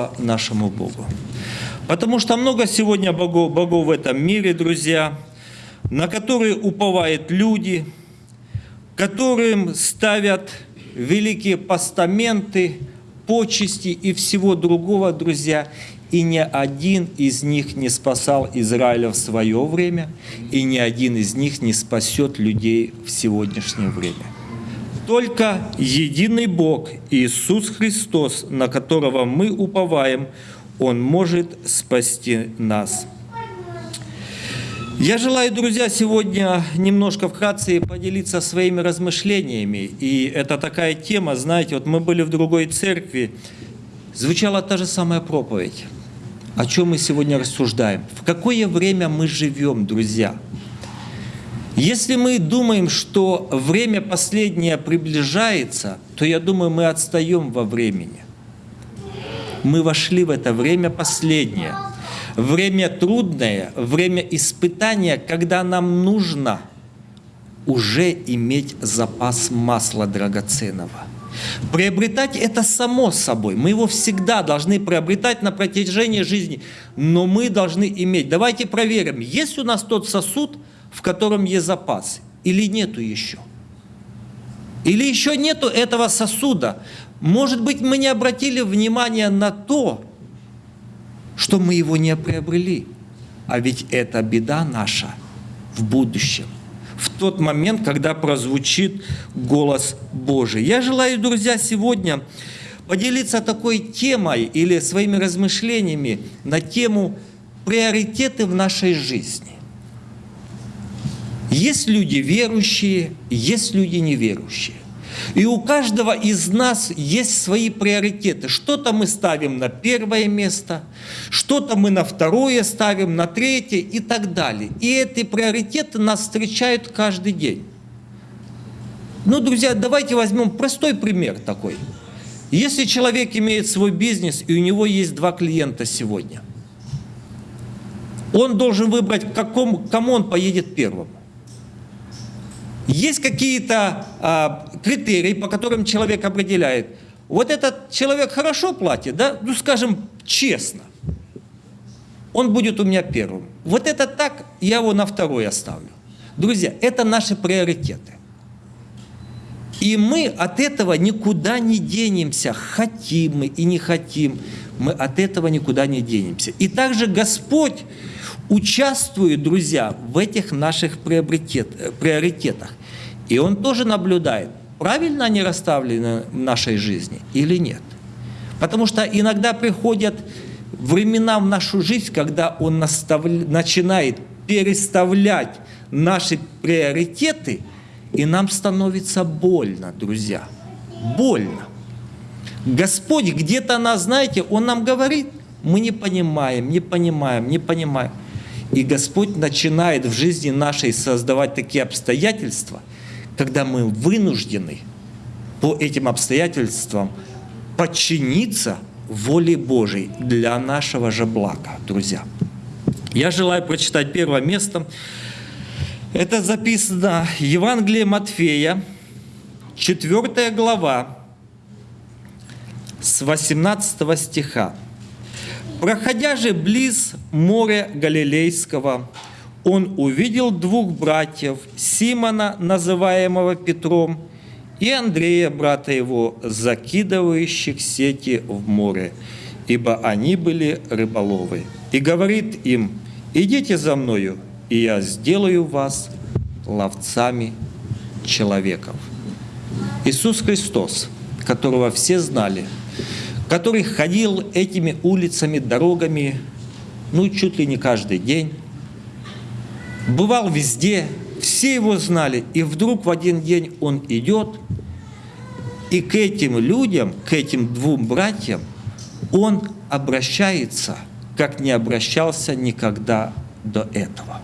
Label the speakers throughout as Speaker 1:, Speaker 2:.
Speaker 1: слава нашему Богу. Потому что много сегодня богов, богов в этом мире, друзья, на которые уповают люди, которым ставят великие постаменты, почести и всего другого, друзья, и ни один из них не спасал Израиля в свое время, и ни один из них не спасет людей в сегодняшнее время. Только единый Бог, Иисус Христос, на которого мы уповаем, Он может спасти нас. Я желаю, друзья, сегодня немножко вкратце поделиться своими размышлениями. И это такая тема, знаете, вот мы были в другой церкви, звучала та же самая проповедь. О чем мы сегодня рассуждаем? В какое время мы живем, друзья? Если мы думаем, что время последнее приближается, то я думаю, мы отстаем во времени. Мы вошли в это время последнее – время трудное, время испытания, когда нам нужно уже иметь запас масла драгоценного. Приобретать это само собой. Мы его всегда должны приобретать на протяжении жизни, но мы должны иметь. Давайте проверим, есть у нас тот сосуд, в котором есть запас, или нету еще. Или еще нету этого сосуда. Может быть, мы не обратили внимания на то, что мы его не приобрели. А ведь это беда наша в будущем, в тот момент, когда прозвучит голос Божий. Я желаю, друзья, сегодня поделиться такой темой или своими размышлениями на тему приоритеты в нашей жизни. Есть люди верующие, есть люди неверующие. И у каждого из нас есть свои приоритеты. Что-то мы ставим на первое место, что-то мы на второе ставим, на третье и так далее. И эти приоритеты нас встречают каждый день. Ну, друзья, давайте возьмем простой пример такой. Если человек имеет свой бизнес, и у него есть два клиента сегодня, он должен выбрать, к кому он поедет первым. Есть какие-то а, критерии, по которым человек определяет. Вот этот человек хорошо платит, да, ну скажем честно, он будет у меня первым. Вот это так, я его на второй оставлю. Друзья, это наши приоритеты. И мы от этого никуда не денемся, хотим мы и не хотим, мы от этого никуда не денемся. И также Господь участвует, друзья, в этих наших приоритетах. И Он тоже наблюдает, правильно они расставлены в нашей жизни или нет. Потому что иногда приходят времена в нашу жизнь, когда Он начинает переставлять наши приоритеты, и нам становится больно, друзья. Больно. Господь где-то нас, знаете, Он нам говорит, мы не понимаем, не понимаем, не понимаем. И Господь начинает в жизни нашей создавать такие обстоятельства, когда мы вынуждены по этим обстоятельствам подчиниться воле Божьей для нашего же блага, друзья. Я желаю прочитать первое место. Это записано в Евангелии Матфея, 4 глава, с 18 стиха. Проходя же близ моря Галилейского, он увидел двух братьев, Симона, называемого Петром, и Андрея, брата его, закидывающих сети в море, ибо они были рыболовы. И говорит им, идите за мною, и я сделаю вас ловцами человеков. Иисус Христос, которого все знали – который ходил этими улицами, дорогами, ну, чуть ли не каждый день, бывал везде, все его знали, и вдруг в один день он идет, и к этим людям, к этим двум братьям, он обращается, как не обращался никогда до этого.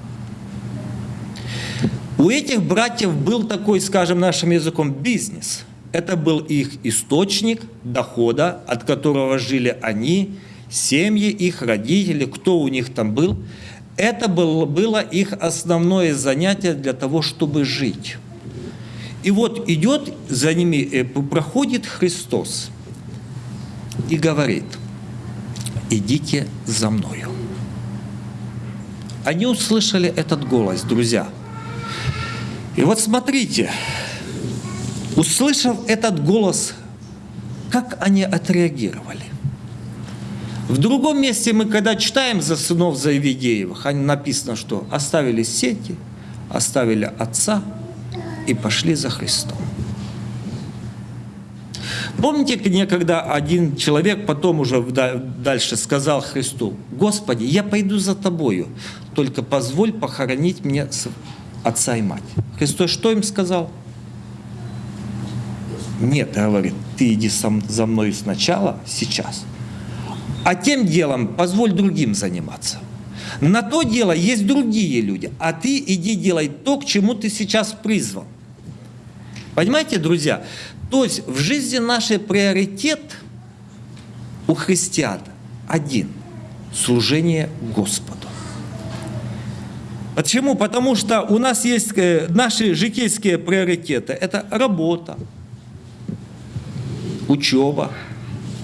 Speaker 1: У этих братьев был такой, скажем нашим языком, бизнес – это был их источник дохода, от которого жили они, семьи их, родители, кто у них там был. Это было, их основное занятие для того, чтобы жить. И вот идет за ними, э, проходит Христос и говорит, идите за мною. Они услышали этот голос, друзья. И вот смотрите, услышав этот голос, как они отреагировали. В другом месте мы, когда читаем за сынов Заевидеевых, написано, что оставили сети, оставили отца и пошли за Христом. Помните, некогда один человек потом уже дальше сказал Христу, «Господи, я пойду за Тобою, только позволь похоронить мне отца и мать». Христос что им сказал? Нет, говорит, ты иди за мной сначала, сейчас. А тем делом позволь другим заниматься. На то дело есть другие люди, а ты иди делай то, к чему ты сейчас призван. Понимаете, друзья? То есть в жизни наш приоритет у христиан один – служение Господу. Почему? Потому что у нас есть э, наши житейские приоритеты. Это работа, учеба,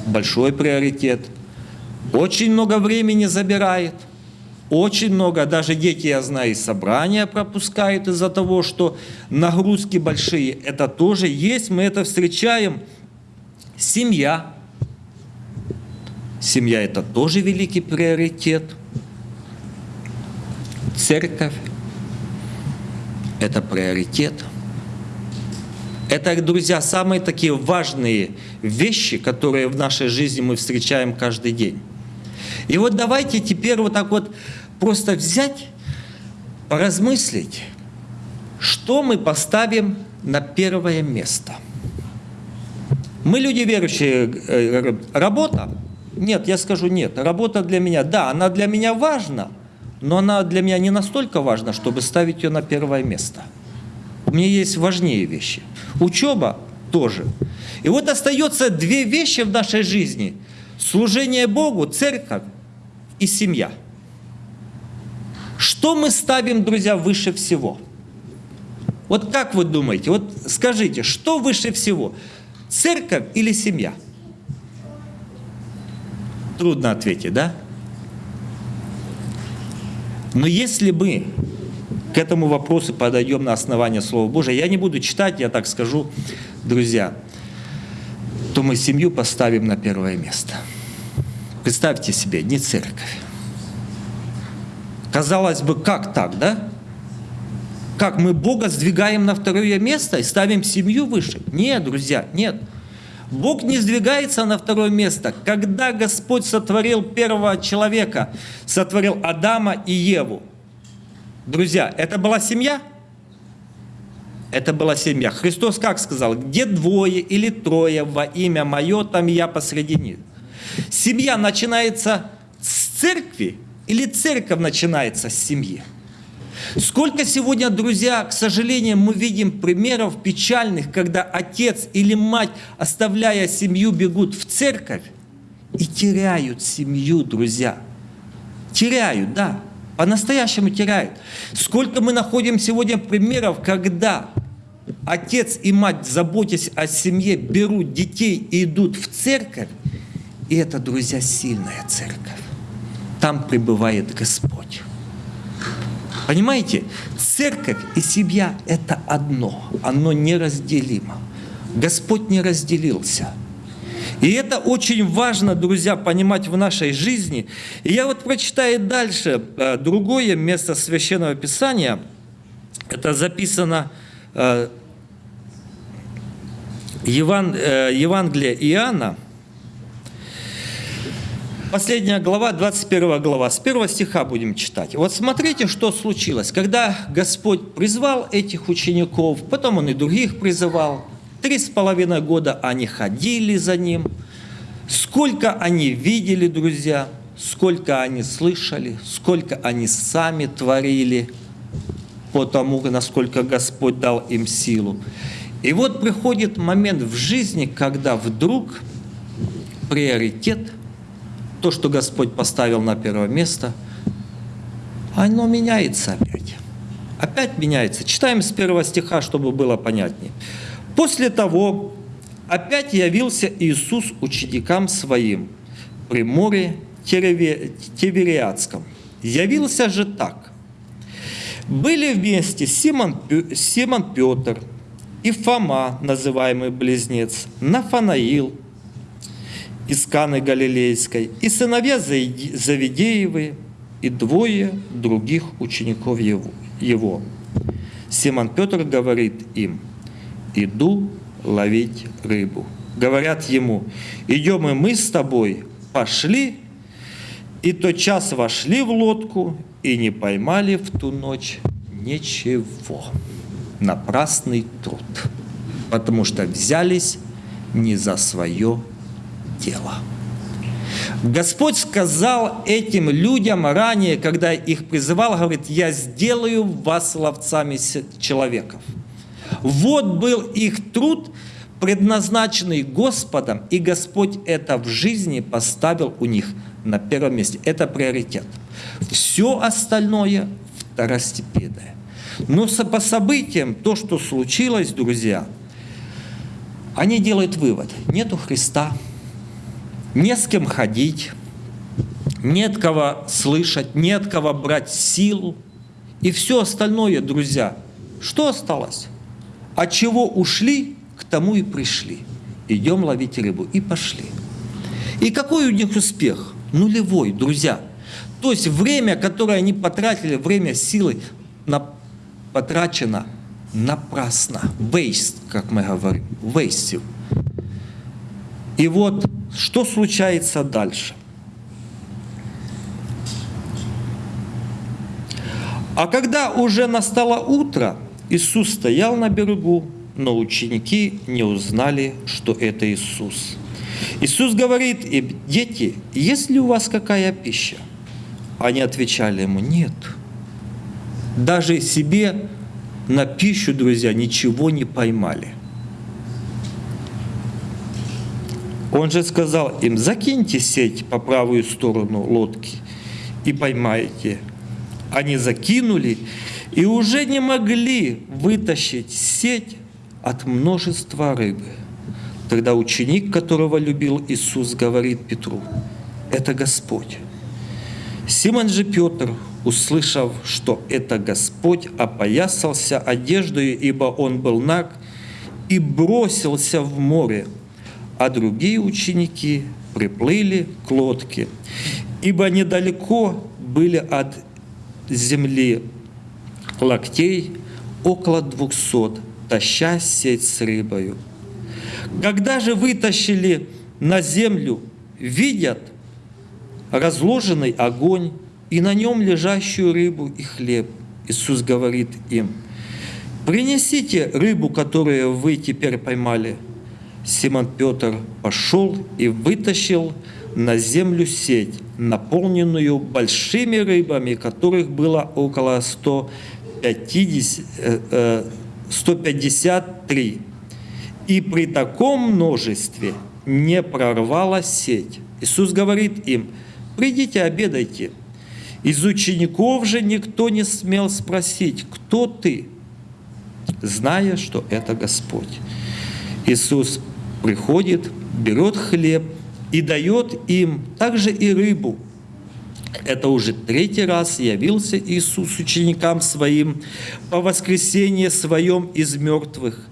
Speaker 1: большой приоритет. Очень много времени забирает – очень много, даже дети, я знаю, собрания пропускают из-за того, что нагрузки большие. Это тоже есть, мы это встречаем. Семья. Семья – это тоже великий приоритет. Церковь – это приоритет. Это, друзья, самые такие важные вещи, которые в нашей жизни мы встречаем каждый день. И вот давайте теперь вот так вот просто взять, поразмыслить, что мы поставим на первое место. Мы люди верующие, э, работа? Нет, я скажу нет. Работа для меня, да, она для меня важна, но она для меня не настолько важна, чтобы ставить ее на первое место. У меня есть важнее вещи. Учеба тоже. И вот остается две вещи в нашей жизни. Служение Богу, церковь и семья – что мы ставим, друзья, выше всего? Вот как вы думаете? Вот скажите, что выше всего? Церковь или семья? Трудно ответить, да? Но если мы к этому вопросу подойдем на основании Слова Божия, я не буду читать, я так скажу, друзья, то мы семью поставим на первое место. Представьте себе, не церковь, Казалось бы, как так, да? Как мы Бога сдвигаем на второе место и ставим семью выше? Нет, друзья, нет. Бог не сдвигается на второе место. Когда Господь сотворил первого человека, сотворил Адама и Еву, друзья, это была семья? Это была семья. Христос как сказал? Где двое или трое во имя Мое, там я посреди них. Семья начинается с церкви, или церковь начинается с семьи? Сколько сегодня, друзья, к сожалению, мы видим примеров печальных, когда отец или мать, оставляя семью, бегут в церковь и теряют семью, друзья. Теряют, да, по-настоящему теряют. Сколько мы находим сегодня примеров, когда отец и мать, заботясь о семье, берут детей и идут в церковь, и это, друзья, сильная церковь там пребывает Господь. Понимаете, церковь и семья – это одно, оно неразделимо. Господь не разделился. И это очень важно, друзья, понимать в нашей жизни. И я вот прочитаю дальше э, другое место Священного Писания. Это записано э, Еван, э, Евангелие Иоанна, Последняя глава, 21 глава, с первого стиха будем читать. Вот смотрите, что случилось. Когда Господь призвал этих учеников, потом Он и других призывал, три с половиной года они ходили за Ним, сколько они видели, друзья, сколько они слышали, сколько они сами творили, по тому, насколько Господь дал им силу. И вот приходит момент в жизни, когда вдруг приоритет – то, что Господь поставил на первое место, оно меняется опять. Опять меняется. Читаем с первого стиха, чтобы было понятнее. После того опять явился Иисус ученикам своим при море, Тевериадском. Явился же так. Были вместе Симон, Симон Петр и Фома, называемый близнец, Нафанаил из Каны Галилейской, и сыновья Завидеевы, и двое других учеников его. Симон Петр говорит им, иду ловить рыбу. Говорят ему, идем и мы с тобой, пошли, и тот час вошли в лодку и не поймали в ту ночь ничего. Напрасный труд, потому что взялись не за свое дело. Господь сказал этим людям ранее, когда их призывал, говорит, я сделаю вас ловцами человеков. Вот был их труд, предназначенный Господом, и Господь это в жизни поставил у них на первом месте. Это приоритет. Все остальное второстепенное. Но по событиям, то, что случилось, друзья, они делают вывод. Нету Христа, не с кем ходить, нет кого слышать, нет кого брать силу. И все остальное, друзья, что осталось? От чего ушли, к тому и пришли. Идем ловить рыбу. И пошли. И какой у них успех? Нулевой, друзья. То есть время, которое они потратили, время силы, на, потрачено напрасно. Waste, как мы говорим. Waste. И вот что случается дальше? А когда уже настало утро, Иисус стоял на берегу, но ученики не узнали, что это Иисус. Иисус говорит им, дети, есть ли у вас какая пища? Они отвечали ему, нет. Даже себе на пищу, друзья, ничего не поймали – Он же сказал им, закиньте сеть по правую сторону лодки и поймаете. Они закинули и уже не могли вытащить сеть от множества рыбы. Тогда ученик, которого любил Иисус, говорит Петру, это Господь. Симон же Петр, услышав, что это Господь, опоясался одеждой, ибо он был наг, и бросился в море, а другие ученики приплыли к лодке, ибо недалеко были от земли локтей около двухсот, таща сеть с рыбою. Когда же вытащили на землю, видят разложенный огонь и на нем лежащую рыбу и хлеб. Иисус говорит им, принесите рыбу, которую вы теперь поймали – Симон Петр пошел и вытащил на землю сеть, наполненную большими рыбами, которых было около 150, 153. Э, э, и при таком множестве не прорвалась сеть. Иисус говорит им, придите обедайте. Из учеников же никто не смел спросить, кто ты, зная, что это Господь. Иисус приходит, берет хлеб и дает им также и рыбу. Это уже третий раз явился Иисус ученикам своим по воскресенье своем из мертвых.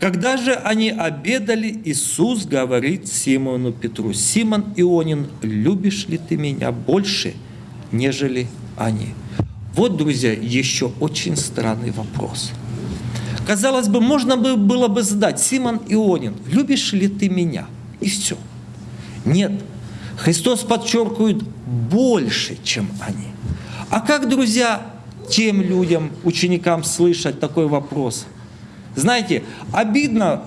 Speaker 1: Когда же они обедали, Иисус говорит Симону Петру, «Симон Ионин, любишь ли ты меня больше, нежели они?» Вот, друзья, еще очень странный вопрос – Казалось бы, можно было бы задать, Симон Ионин, любишь ли ты меня? И все. Нет. Христос подчеркивает больше, чем они. А как, друзья, тем людям, ученикам слышать такой вопрос? Знаете, обидно,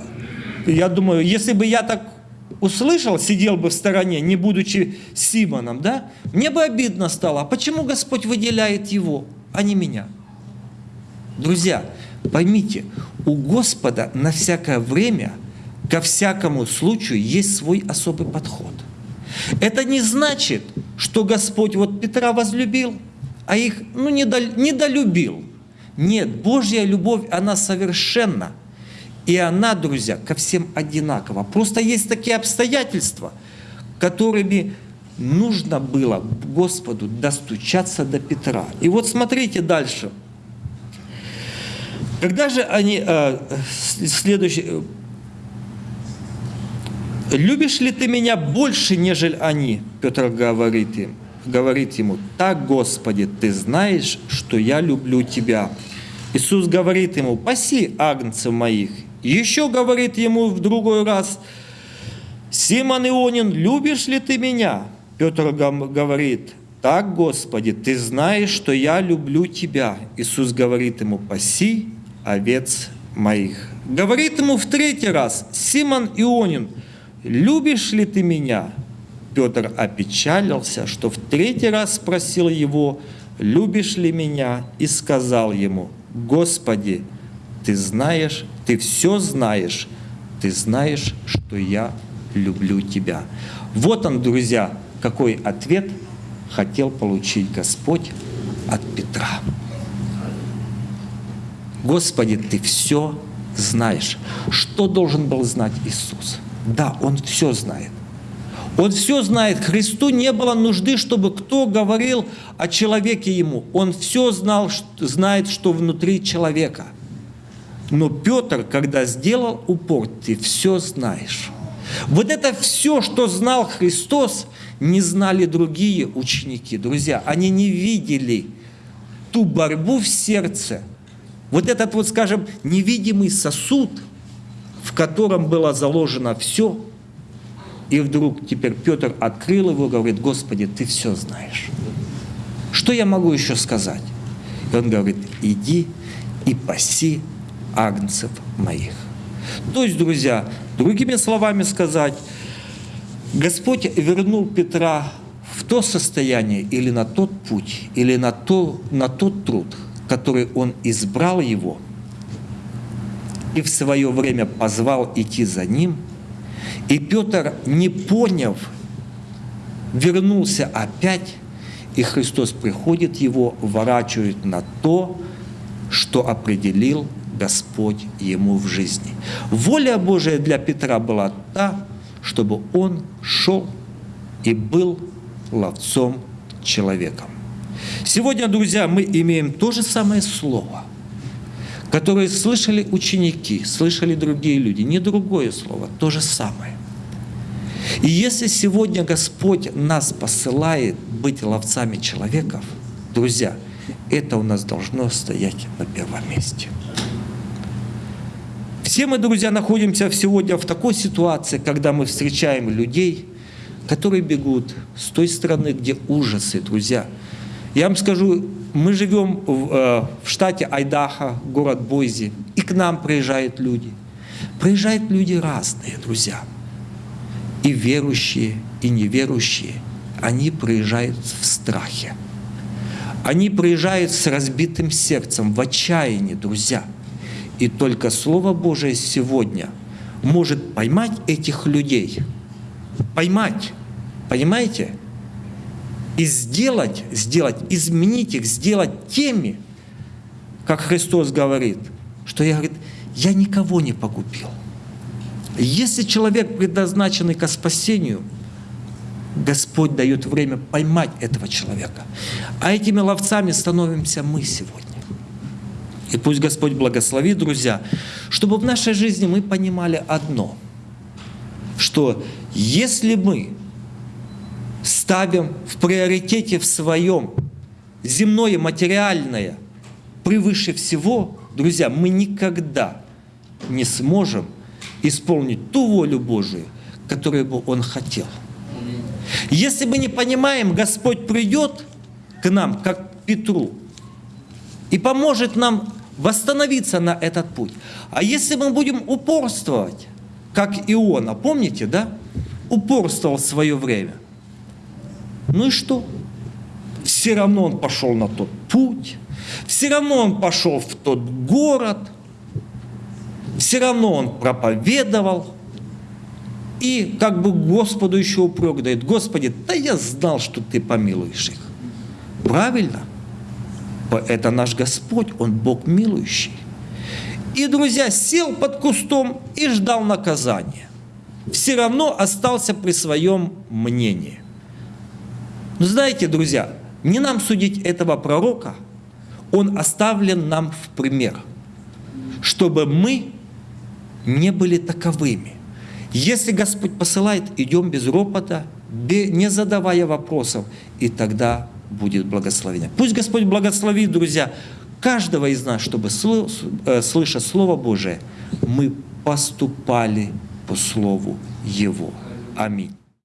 Speaker 1: я думаю, если бы я так услышал, сидел бы в стороне, не будучи Симоном, да, мне бы обидно стало. А почему Господь выделяет его, а не меня? Друзья, Поймите, у Господа на всякое время, ко всякому случаю есть свой особый подход. Это не значит, что Господь вот Петра возлюбил, а их ну, недолюбил. Нет, Божья любовь, она совершенна. И она, друзья, ко всем одинакова. Просто есть такие обстоятельства, которыми нужно было Господу достучаться до Петра. И вот смотрите дальше. Когда же они, э, следующий, э, «Любишь ли ты меня больше, нежели они?» Петр говорит им, говорит ему, «Так, Господи, ты знаешь, что я люблю тебя». Иисус говорит ему, «Паси агнцев моих». Еще говорит ему в другой раз, «Симон Ионин, любишь ли ты меня?» Петр говорит, «Так, Господи, ты знаешь, что я люблю тебя». Иисус говорит ему, «Паси овец моих». Говорит ему в третий раз, «Симон Ионин, любишь ли ты меня?» Петр опечалился, что в третий раз спросил его, «Любишь ли меня?» и сказал ему, «Господи, ты знаешь, ты все знаешь, ты знаешь, что я люблю тебя». Вот он, друзья, какой ответ хотел получить Господь от Петра. Господи, Ты все знаешь. Что должен был знать Иисус? Да, Он все знает. Он все знает. Христу не было нужды, чтобы кто говорил о человеке ему. Он все знал, знает, что внутри человека. Но Петр, когда сделал упор, ты все знаешь. Вот это все, что знал Христос, не знали другие ученики. Друзья, они не видели ту борьбу в сердце, вот этот вот, скажем, невидимый сосуд, в котором было заложено все, и вдруг теперь Петр открыл его, говорит, Господи, ты все знаешь. Что я могу еще сказать? И он говорит, иди и паси агнцев моих. То есть, друзья, другими словами сказать, Господь вернул Петра в то состояние или на тот путь, или на, то, на тот труд, который Он избрал его и в свое время позвал идти за ним. И Петр, не поняв, вернулся опять, и Христос приходит его, ворачивает на то, что определил Господь ему в жизни. Воля Божия для Петра была та, чтобы он шел и был ловцом человеком. Сегодня, друзья, мы имеем то же самое слово, которое слышали ученики, слышали другие люди, не другое слово, то же самое. И если сегодня Господь нас посылает быть ловцами человеков, друзья, это у нас должно стоять на первом месте. Все мы, друзья, находимся сегодня в такой ситуации, когда мы встречаем людей, которые бегут с той стороны, где ужасы, друзья. Я вам скажу, мы живем в, э, в штате Айдаха, город Бойзи, и к нам приезжают люди. Приезжают люди разные, друзья. И верующие, и неверующие. Они приезжают в страхе. Они приезжают с разбитым сердцем, в отчаянии, друзья. И только Слово Божие сегодня может поймать этих людей. Поймать. Понимаете? И сделать, сделать, изменить их, сделать теми, как Христос говорит, что я, говорит, я никого не погубил. Если человек предназначенный к спасению, Господь дает время поймать этого человека. А этими ловцами становимся мы сегодня. И пусть Господь благословит, друзья, чтобы в нашей жизни мы понимали одно, что если мы ставим в приоритете в своем земное, материальное превыше всего, друзья, мы никогда не сможем исполнить ту волю Божию, которую бы Он хотел. Если мы не понимаем, Господь придет к нам, как к Петру, и поможет нам восстановиться на этот путь. А если мы будем упорствовать, как Иона, помните, да? Упорствовал в свое время. Ну и что? Все равно он пошел на тот путь, все равно он пошел в тот город, все равно он проповедовал, и как бы Господу еще упрек дает, Господи, да я знал, что Ты помилуешь их. Правильно? Это наш Господь, Он Бог милующий. И, друзья, сел под кустом и ждал наказания. Все равно остался при своем мнении. Но знаете, друзья, не нам судить этого пророка, он оставлен нам в пример, чтобы мы не были таковыми. Если Господь посылает, идем без ропота, не задавая вопросов, и тогда будет благословение. Пусть Господь благословит, друзья, каждого из нас, чтобы, э, слыша Слово Божие, мы поступали по Слову Его. Аминь.